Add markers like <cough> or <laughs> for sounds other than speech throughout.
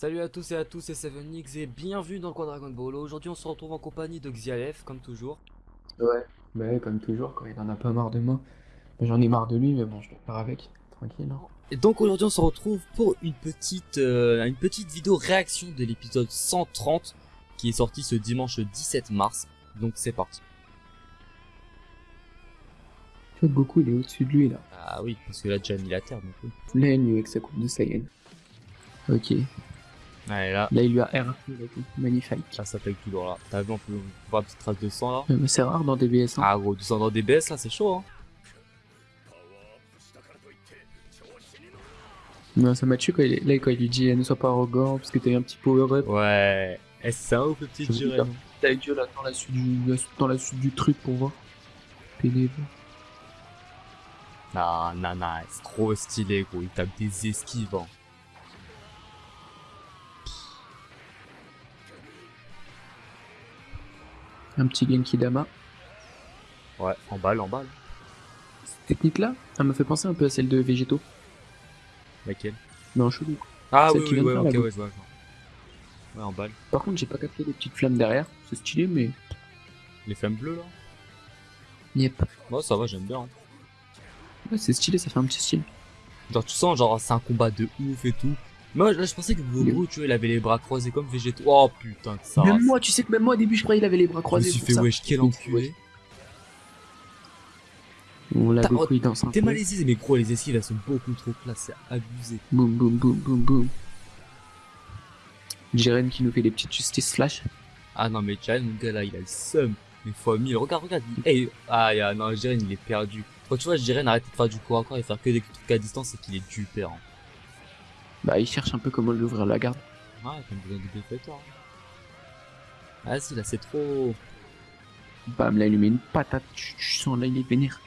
Salut à tous et à tous, c'est 7nix et bienvenue dans le coin Dragon Ball. Aujourd'hui on se retrouve en compagnie de Xialef, comme toujours. Ouais, bah ouais, comme toujours, quand il en a pas marre de moi. Bah, J'en ai marre de lui, mais bon, je le faire avec, tranquille. hein. Et donc aujourd'hui on se retrouve pour une petite, euh, une petite vidéo réaction de l'épisode 130 qui est sorti ce dimanche 17 mars. Donc c'est parti. Tu vois, Goku, il est au-dessus de lui, là. Ah oui, parce que là déjà mis la terre donc oui. Là, avec sa coupe de Saiyan. Ok. Allez là, Là, il lui a R tout. Magnifique. ça tout dans là. T'as vu on peut voir une petite trace de sang là Euh, Mais c'est rare dans DBS, hein. Ah gros, du sang dans des BS là c'est chaud hein. Non, ça m'a tué quand il, est- là, quand il lui dit, eh, ne sois pas arrogant, parce que t'as eu un petit power-up. Ouais. Eh, c'est un ouf le petit Jiren. T'as eu Dieu là dans la suite du, dans la suite du truc pour voir. Pénible. Non, non, non, c'est trop stylé gros, il tape des esquives hein. Un petit Genki Dama. Ouais, en balle, en balle. Cette technique-là, elle me fait penser un peu à celle de Végéto. Laquelle? En chelou. Ah Celle oui, qui oui, ouais, ok, ouais, je vois. Ouais, en balle. Par contre, j'ai pas capté les petites flammes derrière. C'est stylé, mais. Les flammes bleues là? Yep. Ouais, ça va, j'aime bien. hein. Ouais, c'est stylé, ça fait un petit style. Genre, tu sens, genre, c'est un combat de ouf et tout. Moi, là, je pensais que Goku, tu vois, il avait les bras croisés comme Végéto. Oh putain, que ça. même moi, tu sais que même moi au début, je croyais qu'il avait les bras je me croisés. suis fait ça. wesh, quel enculé. Bon, là, T'as- Goku, il danse un T'es malaisé, mais gros, les esquives, elles sont beaucoup trop classe, c'est abusé. Boum, boum, boum, boum, boum. Jiren qui nous fait des petites justices flash. Ah non, mais Jiren, mon gars, là, il a le seum. Mais fois 1000. Regarde, regarde. il- Hey, ah, non, Jiren, il est perdu. Quand tu vois, Jiren arrête de faire du corps à corps et faire que des trucs à distance, c'est qu'il est du père. hein. Bah, il cherche un peu comment lui ouvrir la garde. Ah, comme besoin de défaiteur. Ah, si, là, c'est trop. Bam, là, il lui met une patate. Tu, tu sens, là, il est vénère.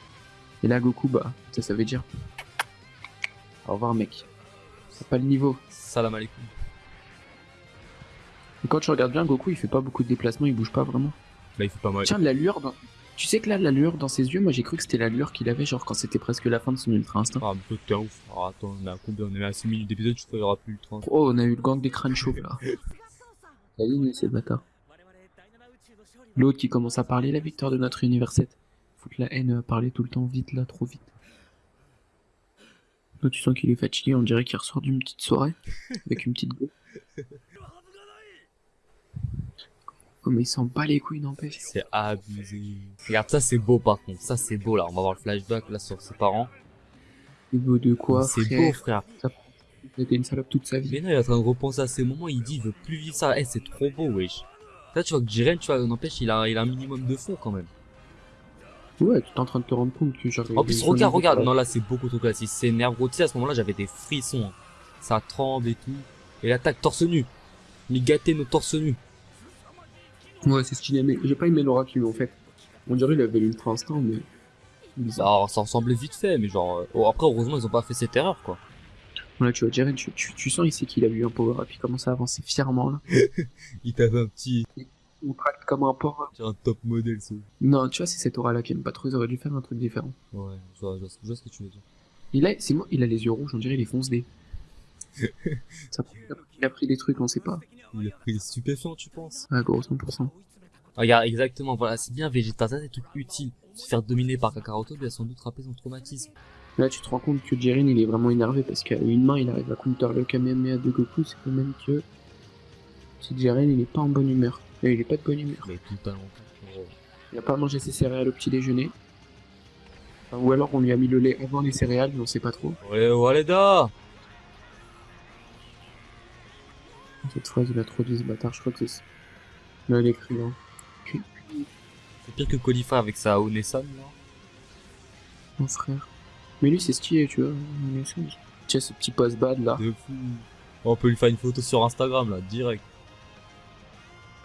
Et là, Goku, bah, ça, ça veut dire. Au revoir, mec. C'est pas le niveau. Salam alaikum. Et quand tu regardes bien, Goku, il fait pas beaucoup de déplacements, il bouge pas vraiment. Là, il fait pas mal. Tiens, la lueur dans... Tu sais que là, la lueur dans ses yeux, moi j'ai cru que c'était la lueur qu'il avait, genre quand c'était presque la fin de son ultra instinct. Ah, t'es un ouf. Alors, attends, on est à combien? On est à 6 minutes d'épisode, je crois qu'il y aura plus le 30. Oh, on a eu le gang des crânes chauves là. <laughs> Y est, c'est le bâtard. L'autre qui commence à parler, la victoire de notre univers 7. Foutre la haine à parler tout le temps, vite là, trop vite. Là, tu sens qu'il est fatigué, on dirait qu'il ressort d'une petite soirée, <laughs> avec une petite go. Oh, mais il s'en bat les couilles, n'empêche. C'est abusé. Regarde, ça, c'est beau par contre. Ça, c'est beau là. On va voir le flashback là sur ses parents. C'est beau de quoi, c'est beau, frère. C'était une salope toute sa vie. Mais non, il est en train de repenser à ces moments. Il dit, il veut plus vivre ça. Eh, c'est trop beau, wesh. Là, tu vois que Jiren, tu vois, n'empêche, il a, il a un minimum de fond quand même. Ouais, tu es en train de te rendre compte que. En plus, regarde, regarde. Non, là, c'est beaucoup trop classique. C'est gros. Tu sais, à ce moment-là, j'avais des frissons. hein. Ça tremble et tout. Et l'attaque torse nu. Gâtait nos torse nus. Ouais, c'est stylé, mais j'ai pas aimé l'aura qu'il lui en fait. On dirait qu'il avait l'ultra instinct, mais. Bizarre. Alors, ça ressemblait vite fait, mais genre. euh, oh, après, heureusement, ils ont pas fait cette erreur, quoi. Là, tu vois, Jaren, tu, tu, tu sens ici qu'il a eu un power up, il commence à avancer fièrement là. <laughs> Il t'avait un petit. On traite comme un porc. Un top modèle, ça. Non, tu vois, c'est cette aura là qui aime pas trop, ils auraient dû faire un truc différent. Ouais, je vois, je vois- je vois ce que tu veux dire. Il a, c'est moi, il a les yeux rouges, on dirait il est fonce D. <laughs> Ça, il a pris des trucs, on sait pas. Il a pris des stupéfiants, tu penses? Ah, gros, 100%. Regarde, exactement, voilà, c'est bien Vegeta, ça c'est tout utile. Se faire dominer par Kakaroto lui a sans doute rappelé son traumatisme. Là, tu te rends compte que Jiren, il est vraiment énervé parce qu'à une main, il arrive à counter le Kamehameha de Goku, c'est quand même que. Si Jiren, il est pas en bonne humeur. Il est pas de bonne humeur. Mais tout talent. Il a pas mangé ses céréales au petit déjeuner. Enfin, ou alors on lui a mis le lait avant les céréales, mais on sait pas trop. Ouais, Waleda Cette phrase, il a trop dit ce bâtard, je crois que c'est. Là, il écrit, hein. C'est pire que Qualifier avec sa Onesan, là. Mon frère. Mais lui, c'est stylé, tu vois. Tiens, ce petit post bad là. De fou. On peut lui faire une photo sur Instagram, là, direct.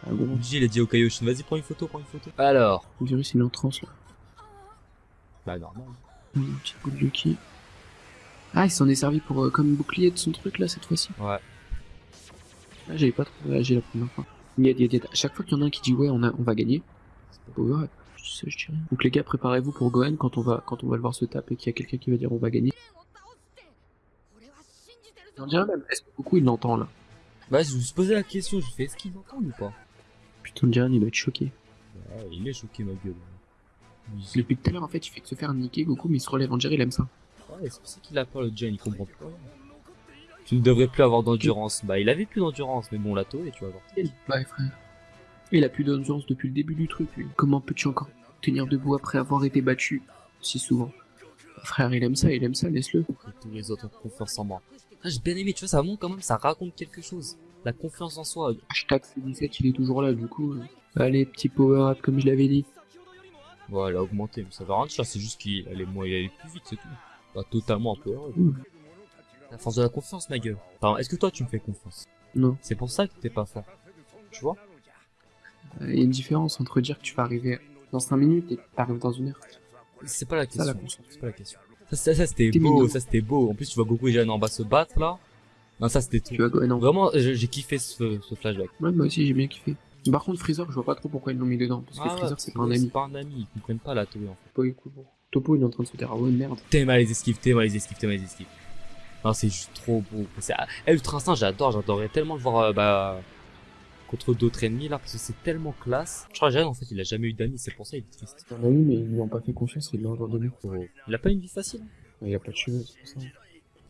Ah bon, Uji, il a dit au Kaioshin, vas-y, prends une photo, prends une photo. Alors. le virus, il est en transe là. Bah, normal. Une petite boule de qui. Ah, il s'en est servi pour euh, comme bouclier de son truc là cette fois-ci. Ouais. Ah, j'avais pas trop réagi la première fois. Yad, yad, yad. À chaque fois qu'il y en a un qui dit ouais, on, a, on va gagner, c'est pas power up. Je sais, je rien. Donc les gars, préparez-vous pour Gohan quand on va quand on va le voir se taper et qu'il y a quelqu'un qui va dire on va gagner. On dirait même, est-ce que beaucoup il l'entend là? Bah, je me suis posé la question, je fais est-ce qu'ils entendent ou pas? Putain, Jiren, il doit être choqué. Ouais, il est choqué, ma gueule. Il- Depuis tout à l'heure, en fait, il fait que se faire niquer, Goku, mais il se relève. On dirait il aime ça. Ouais, c'est pour ça qu'il a peur, le Jen, il comprend plus rien. Tu ne devrais plus avoir d'endurance. Bah, il avait plus d'endurance, mais bon, la et tu vas voir. Ouais, frère. Il a plus d'endurance depuis le début du truc, lui. Comment peux-tu encore tenir debout après avoir été battu si souvent? Frère, il aime ça, il aime ça, laisse-le. Et tous les autres ont confiance en moi. Ah, j'ai bien aimé, tu vois, ça montre quand même, ça raconte quelque chose. La confiance en soi. Hashtag C17, il est toujours là, du coup. euh. Allez, petit power-up, comme je l'avais dit. Ouais, elle a augmenté, mais ça va rien dire, c'est juste qu'il allait, moi, il allait plus vite, c'est tout. Pas totalement un peu heureux. La force de la confiance, ma gueule. Enfin, est-ce que toi, tu me fais confiance? Non. C'est pour ça que t'es pas fort. Tu vois? Euh, Il y a une différence entre dire que tu vas arriver dans 5 minutes et que t'arrives dans une heure. C'est pas la question. C'est pas la question. Ça, ça, ça, c'était T'es beau, mignon. ça c'était beau. En plus, tu vois Goku et Jeanne en bas se battre là. Non, ça c'était tout. Tu non. Vraiment, j'ai kiffé ce, ce flashback. Ouais, moi aussi, j'ai bien kiffé. Par contre, Freezer, je vois pas trop pourquoi ils l'ont mis dedans. Parce que Ah Freezer, c'est pas un C'est ami. pas un ami, ils comprennent pas la Toei en fait. Topo, il est cool. Topo, il est en train de se dire, ah ouais, merde. T'aimes les esquives, t'aimes les esquives, t'aimes les esquives. Non, c'est juste trop beau. C'est, eh, Ultra Instinct, j'adore, j'adorerais tellement le voir, euh, bah, contre d'autres ennemis là, parce que c'est tellement classe. Je crois que en fait, il a jamais eu d'amis, c'est pour ça il est triste. C'est un ami, mais ils lui ont pas fait confiance, ils l'ont abandonné. Il a pas une vie facile? Il a pas de cheveux, c'est pour ça.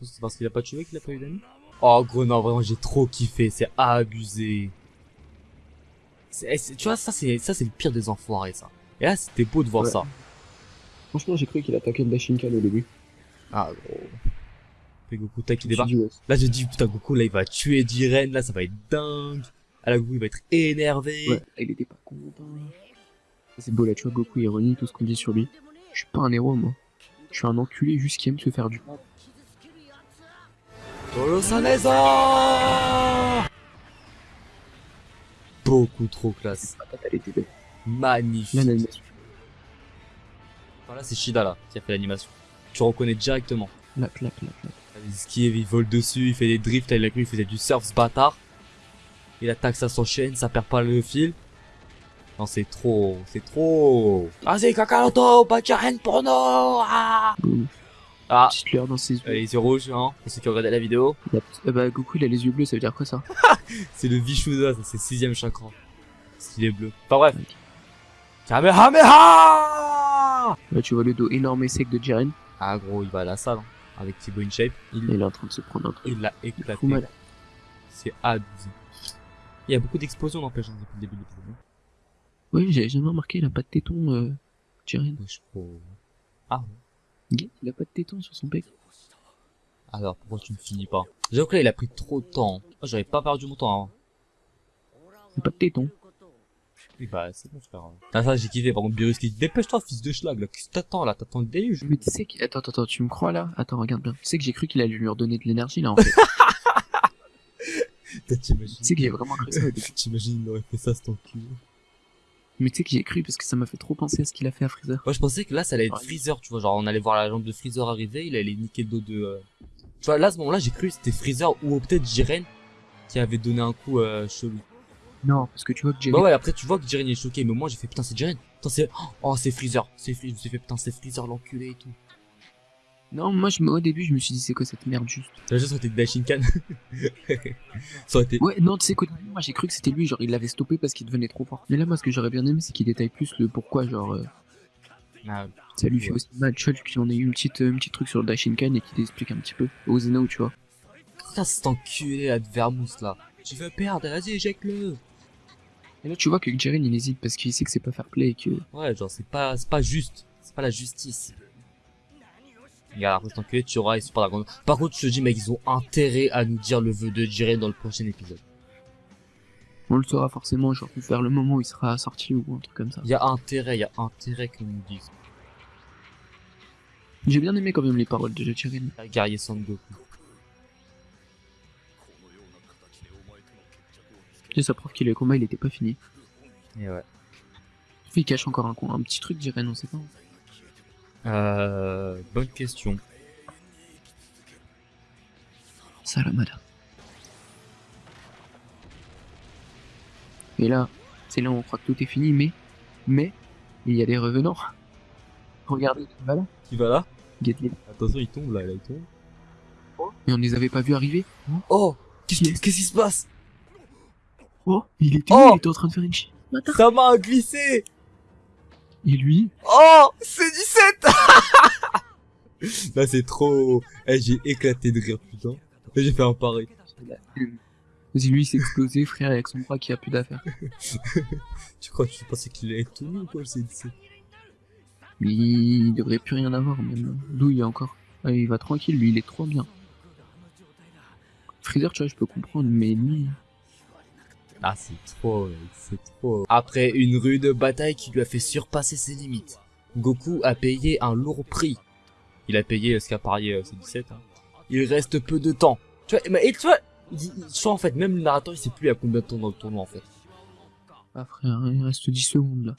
C'est parce qu'il a pas de cheveux qu'il a pas eu d'amis Oh gros non vraiment j'ai trop kiffé, c'est abusé. Eh, tu vois ça c'est ça c'est le pire des enfoirés ça. Et là c'était beau de voir Ouais. ça. Franchement, j'ai cru qu'il attaquait le Dashinkan au début. Ah gros. Goku tac qui débarque. ouais, Là je dis putain Goku là il va tuer Jiren là ça va être dingue. Ah là Goku il va être énervé. Ouais, il était pas content. C'est beau là, tu vois, Goku ironie tout ce qu'on dit sur lui. Je suis pas un héros, moi. Je suis un enculé juste qui aime se faire du mal. Beaucoup trop classe. Magnifique. Là, l'animation. Enfin, là c'est Shida là qui a fait l'animation. Tu reconnais directement. Clac, clac. Il esquive, il vole dessus, il fait des drifts, là, il a cru, il faisait du surf ce bâtard. Il attaque, ça s'enchaîne, ça perd pas le fil. Non, c'est trop, c'est trop. Vas-y, Kakaroto, Bachiren pour nous Ah, ah. Petite lueur dans ses yeux. Euh, les yeux rouges, hein, pour ceux qui ont regardé la vidéo. Il a- Eh bah, Goku, il a les yeux bleus, ça veut dire quoi ça <laughs> C'est le Vishuda, ça, c'est sixième chakra. S'il est bleu. Enfin bref. Kamehameha Là, tu vois le dos énorme et sec de Jiren. Ah gros, il va à la salle, hein, avec Thibaut InShape. Il, il est en train de se prendre un truc. il l'a éclaté. C'est abusé. Il y a beaucoup d'explosions n'empêche hein, depuis le début de l'épisode. hein. Oui, j'avais jamais remarqué, il a pas de téton, euh, Jiren. Ouais, je crois. Ah, Il a pas de téton sur son bec. alors pourquoi tu ne finis pas? J'avoue que là il a pris trop de temps. J'avais pas perdu mon temps. Hein. Il a pas de téton. Oui bah c'est bon frère. Ah ça j'ai kiffé par contre Virus qui dit dépêche-toi fils de schlag là, qu'est-ce que t'attends là? T'attends le déluge? Mais tu sais qu'il... Attends, attends, attends, tu me crois là? Attends, regarde bien. Tu sais que j'ai cru qu'il allait lui redonner de l'énergie là en fait. <laughs> Tu sais que j'ai vraiment cru ça. <laughs> T'imagines il aurait fait ça cet enculé. Mais tu sais que j'ai cru parce que ça m'a fait trop penser à ce qu'il a fait à Freezer. Moi je pensais que là ça allait être Ouais. Freezer tu vois, genre on allait voir la jambe de Freezer arriver, il allait niquer le dos de... euh, Tu vois là à ce moment là j'ai cru que c'était Freezer ou peut-être Jiren qui avait donné un coup euh, chelou. Non, parce que tu vois que Jiren... Bah ouais après tu vois que Jiren est choqué mais moi j'ai fait putain c'est Jiren. Putain c'est... Oh c'est Freezer, c'est Freezer, suis fait putain c'est Freezer l'enculé et tout. Non, moi je au début je me suis dit c'est quoi cette merde juste? T'as juste été Dashinkan. <laughs> ça aurait été... Ouais, non, tu sais début moi j'ai cru que c'était lui, genre il l'avait stoppé parce qu'il devenait trop fort. Mais là moi ce que j'aurais bien aimé c'est qu'il détaille plus le pourquoi, genre euh, Ah, ça lui fait aussi mal, tu vois, qu'on ait eu une petite, euh, un petit truc sur le Dashinkan et qu'il explique un petit peu. Au Zeno, tu vois. Putain, cet enculé là de Vermouth là. Tu veux perdre, vas-y, éjecte-le. Et là tu vois que Jiren il hésite parce qu'il sait que c'est pas fair play et que... Ouais, genre, c'est pas, c'est pas juste. C'est pas la justice. Regarde, enculé, tu auras et Super Dragon. Par contre, je te dis, mec, ils ont intérêt à nous dire le vœu de Jiren dans le prochain épisode. On le saura forcément, genre vers le moment où il sera sorti ou un truc comme ça. Il y a intérêt, il y a intérêt qu'on nous dise. J'ai bien aimé quand même les paroles de Jiren. Guerrier Sangoku. Et ça prouve que le combat il était pas fini. Et ouais. Il cache encore un, un petit truc Jiren, on sait pas. Euh, bonne question. Salamada. Et là, c'est là où on croit que tout est fini, mais, mais, il y a des revenants. Regardez, voilà, Qui va là Gatling. Attention, il tombe là, là, il tombe. Et on les avait pas vus arriver. Oh Qu'est-ce qui, qu'est-ce qui se passe? Oh, il était Oh Il était en train de faire une chi. Bâtard. Ça m'a glissé Et lui? Oh C'est 17 <laughs> Là c'est trop... Eh, j'ai éclaté de rire, putain. J'ai fait un pareil. Vas-y, lui, il s'est explosé, frère, avec son bras qui a plus d'affaires. <laughs> Tu crois que tu pensais qu'il allait être tout nu ou quoi, le C17 Mais il devrait plus rien avoir, même. D'où il y a encore. Ah, il va tranquille, lui, il est trop bien. Freezer, tu vois, je peux comprendre, mais lui... Ah, c'est trop, c'est trop. Après une rude bataille qui lui a fait surpasser ses limites, Goku a payé un lourd prix. Il a payé ce qu'a parié euh, C17. Hein. Il reste peu de temps. Tu vois, mais, et tu vois, je vois en fait, même le narrateur, il sait plus à combien de temps dans le tournoi en fait. Ah, frère, il reste 10 secondes, là.